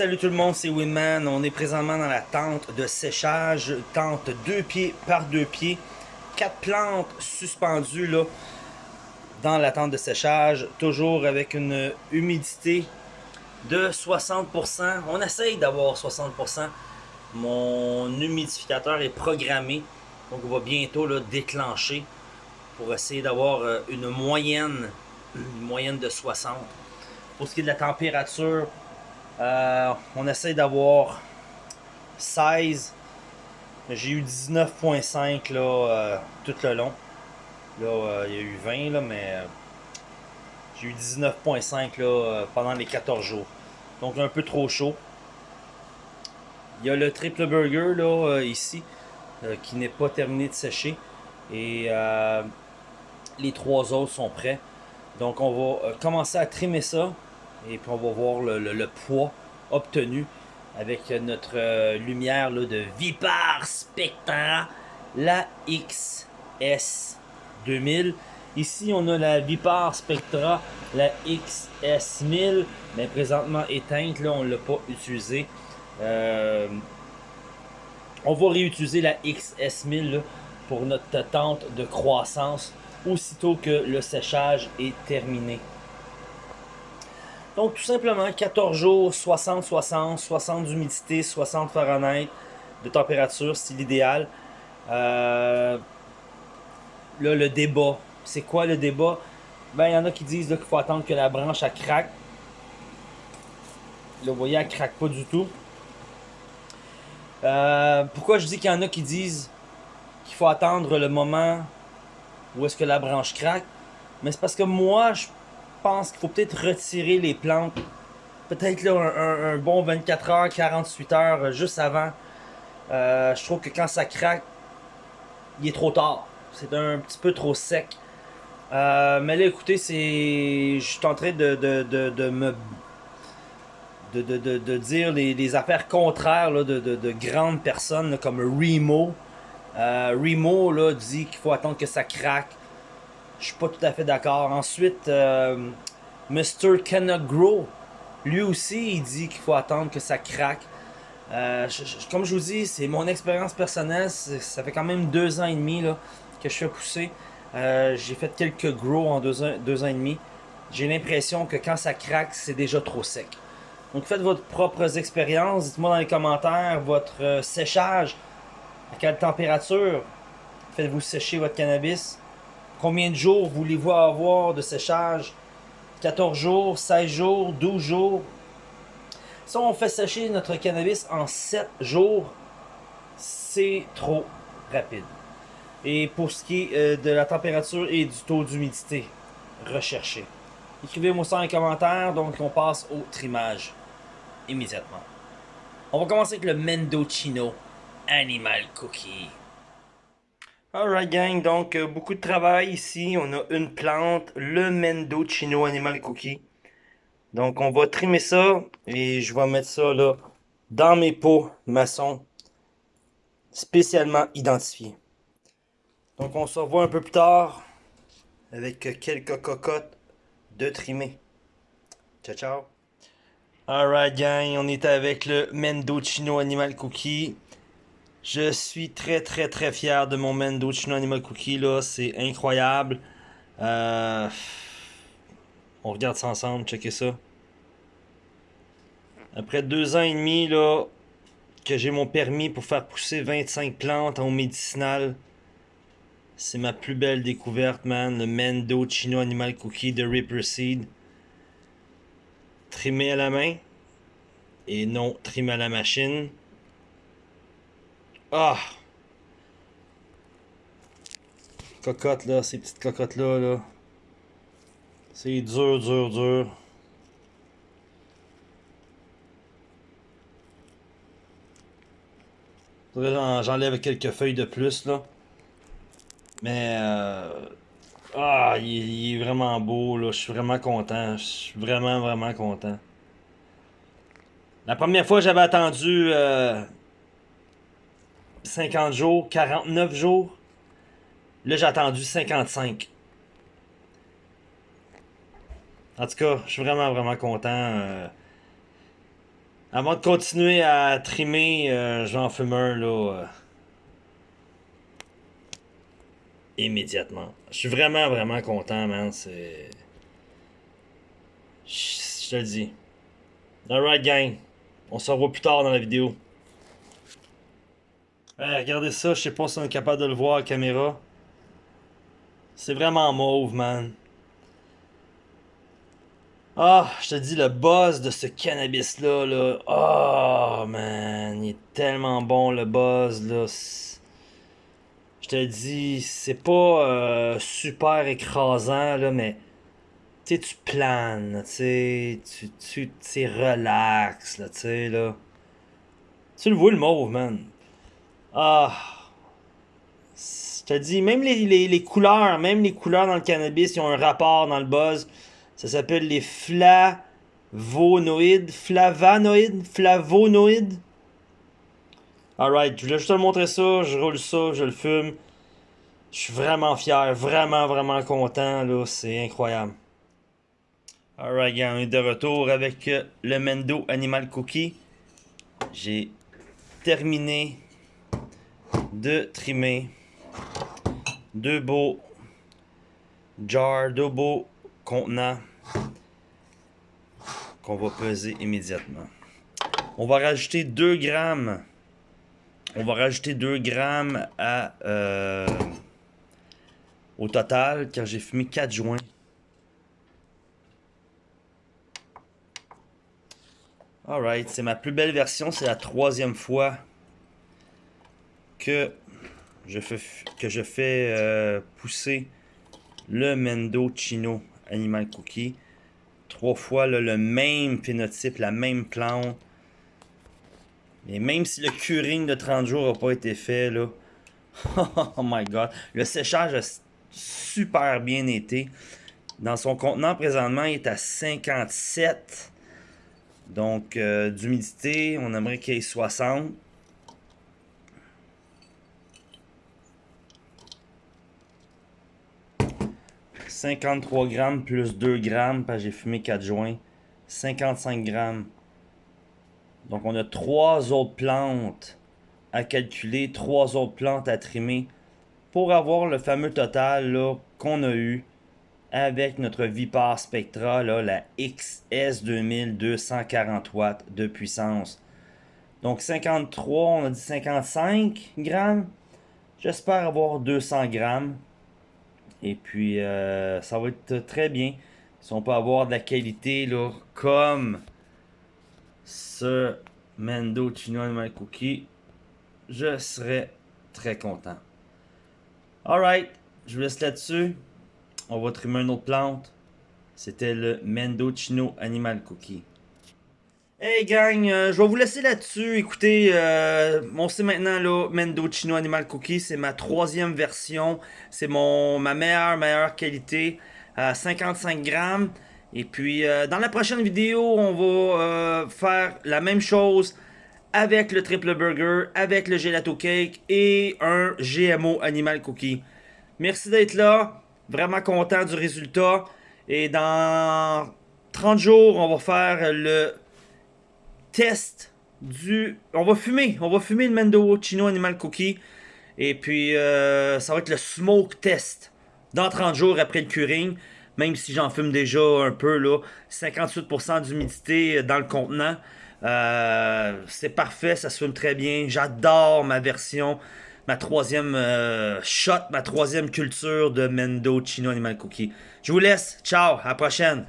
salut tout le monde, c'est Winman. On est présentement dans la tente de séchage, tente deux pieds par deux pieds. Quatre plantes suspendues là dans la tente de séchage, toujours avec une humidité de 60%. On essaye d'avoir 60%. Mon humidificateur est programmé, donc on va bientôt là, déclencher pour essayer d'avoir euh, une moyenne, une moyenne de 60. Pour ce qui est de la température, euh, on essaie d'avoir 16. J'ai eu 19.5 là euh, tout le long. Là, euh, il y a eu 20 là, mais j'ai eu 19.5 là pendant les 14 jours. Donc un peu trop chaud. Il y a le triple burger ici qui n'est pas terminé de sécher et les trois autres sont prêts. Donc on va commencer à trimer ça et puis on va voir le, poids obtenu avec notre euh, lumière de Vipar Spectra, la XS 2000. Ici, on a la Vipar Spectra, la XS 1000, mais présentement éteinte, là, on ne l'a pas utilisée. Euh, on va réutiliser la XS 1000 pour notre tente de croissance aussitôt que le séchage est terminé. Donc, tout simplement, 14 jours, 60, 60, 60 d'humidité, 60 Fahrenheit de température, c'est l'idéal. Euh, là, le débat. C'est quoi le débat? Ben, il y en a qui disent qu'il faut attendre que la branche, elle craque. Là, vous voyez, elle craque pas du tout. Euh, pourquoi je dis qu'il y en a qui disent qu'il faut attendre le moment où est-ce que la branche craque? Mais c'est parce que moi, je pense qu'il faut peut-être retirer les plantes. Peut-être un, bon 24 heures, 48 heures euh, juste avant. Euh, je trouve que quand ça craque, il est trop tard. C'est un petit peu trop sec. Euh, mais là, écoutez, c'est. Je suis en train de, de, me. De, dire les, affaires contraires de, grandes personnes comme Remo. Remo là, dit qu'il faut attendre que ça craque. Je suis pas tout à fait d'accord. Ensuite, euh, Mr. Cannot Grow, lui aussi, il dit qu'il faut attendre que ça craque. Euh, comme je vous dis, c'est mon expérience personnelle. Ça fait quand même deux ans et demi là, que je fais pousser. Euh, j'ai fait quelques grow en deux ans, deux ans et demi. J'ai l'impression que quand ça craque, c'est déjà trop sec. Donc faites votre propres expériences. Dites-moi dans les commentaires votre séchage. À quelle température faites-vous sécher votre cannabis? Combien de jours voulez-vous avoir de séchage? 14 jours, 16 jours, 12 jours? Si on fait sécher notre cannabis en 7 jours, c'est trop rapide. Et pour ce qui est euh, de la température et du taux d'humidité, recherchez. Écrivez-moi ça en commentaire, donc on passe au trimage immédiatement. On va commencer avec le Mendocino Animal Cookie. Alright gang, donc euh, beaucoup de travail ici. On a une plante, le Mendo Chino Animal Cookie. Donc on va trimer ça et je vais mettre ça là dans mes pots maçons spécialement identifiés. Donc on se revoit un peu plus tard avec quelques cocottes de trimer. Ciao ciao. Alright gang, on est avec le Mendo Chino Animal Cookie. Je suis très très très fier de mon Mendocino Animal Cookie là, c'est incroyable. Euh, on regarde ça ensemble, checkez ça. Après deux ans et demi là, que j'ai mon permis pour faire pousser 25 plantes en médicinal, c'est ma plus belle découverte, man. Le Mendocino Animal Cookie de Ripper Seed. Trimé à la main et non trimé à la machine. Ah! Cocotte là, ces petites cocottes là, là. C'est dur, dur, dur. J'enlève quelques feuilles de plus là. Mais euh... Ah, il, est vraiment beau là. Je suis vraiment content. Je suis vraiment, vraiment content. La première fois j'avais attendu euh, 50 jours, 49 jours. Là, j'ai attendu 55. En tout cas, je suis vraiment, vraiment content. Euh. Avant de continuer à trimer, euh, j'en fume un là. Euh, immédiatement. Je suis vraiment, vraiment content, man. C'est. Je te le dis. Alright, gang. On se revoit plus tard dans la vidéo. Regardez ça, je sais pas si on est capable de le voir à la caméra. C'est vraiment mauve, man. Ah, je te dis, le buzz de ce cannabis-là, là. Oh, man. Il est tellement bon, le buzz, là. Je te dis, c'est pas euh, super écrasant, là, mais. Tu sais, tu planes, tu. Tu, tu relax, là, tu sais, là. Tu le vois, le mauve, man. Ah. Je te dis, même les, couleurs, même les couleurs dans le cannabis, ils ont un rapport dans le buzz. Ça s'appelle les flavonoïdes. Flavanoïdes? Flavonoïdes? Alright, je voulais juste te montrer ça. Je roule ça, je le fume. Je suis vraiment fier, vraiment, vraiment content. là C'est incroyable. Alright, on est de retour avec le Mendo Animal Cookie. J'ai terminé de trimer deux beaux jars, deux beaux contenants qu'on va peser immédiatement. On va rajouter 2 grammes. On va rajouter 2 grammes à, euh, au total car j'ai fumé 4 joints. Alright, c'est ma plus belle version. C'est la troisième fois que je fais, que je fais euh, pousser le Mendo Chino Animal Cookie trois fois le même phénotype, la même plante. Et même si le curing de 30 jours n'a pas été fait, là, oh my god, le séchage a super bien été. Dans son contenant, présentement, il est à 57. Donc, euh, d'humidité, on aimerait qu'il y ait 60. 53 grammes plus 2 grammes, parce que j'ai fumé 4 joints. 55 grammes. Donc on a 3 autres plantes à calculer, 3 autres plantes à trimer pour avoir le fameux total qu'on a eu avec notre Vipar Spectra, là, la XS 2240 watts de puissance. Donc 53, on a dit 55 grammes. J'espère avoir 200 grammes. Et puis, euh, ça va être très bien. Si on peut avoir de la qualité, là, comme ce Mendo Chino Animal Cookie, je serais très content. Alright, je vous laisse là-dessus. On va trimer une autre plante. C'était le Mendo Chino Animal Cookie. Hey gang, euh, je vais vous laisser là-dessus. Écoutez, euh, on sait maintenant là, Mendocino Animal Cookie, c'est ma troisième version. C'est mon ma meilleure, meilleure qualité. à 55 grammes. Et puis, euh, dans la prochaine vidéo, on va faire la même chose avec le triple burger, avec le gelato cake et un GMO Animal Cookie. Merci d'être là. Vraiment content du résultat. Et dans 30 jours, on va faire le test du... On va fumer. On va fumer le Mendo Chino Animal Cookie. Et puis, euh, ça va être le smoke test. Dans 30 jours après le curing. Même si j'en fume déjà un peu, là. 58% d'humidité dans le contenant. Euh, c'est parfait, ça se fume très bien. J'adore ma version, ma troisième euh, shot, ma troisième culture de Mendo Chino Animal Cookie. Je vous laisse. Ciao, à la prochaine.